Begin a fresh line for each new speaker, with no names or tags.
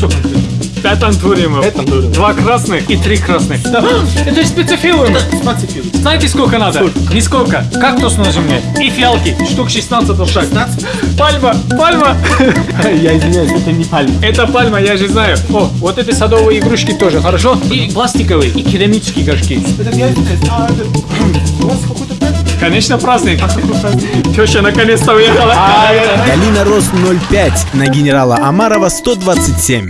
что?
Пять антуриумов.
Пять антуриумов.
Два красных и три красных. Это специфилум.
Специфилум.
Знаете, сколько надо? Нисколько. Кактус нужен мне. И фиалки. Штук 16 в шаг.
16?
Пальма, пальма.
Я извиняюсь, это не пальма.
Это пальма, я же знаю. О, вот эти садовые игрушки тоже, хорошо? И пластиковые, и керамические горшки.
Это я извиняюсь.
Конечно,
праздник.
Теща наконец-то уехала.
А, это...
Галина Рос 05 на генерала Амарова 127.